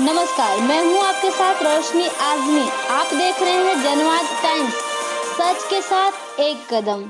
नमस्कार, मैं हूँ आपके साथ रोशनी आजमी। आप देख रहे हैं जनवाद टाइम्स, सच के साथ एक कदम।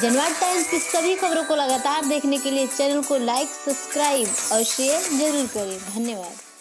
जनवाद टाइम्स की सभी खबरों को लगातार देखने के लिए चैनल को लाइक, सब्सक्राइब और शेयर ज़रूर करें। धन्यवाद।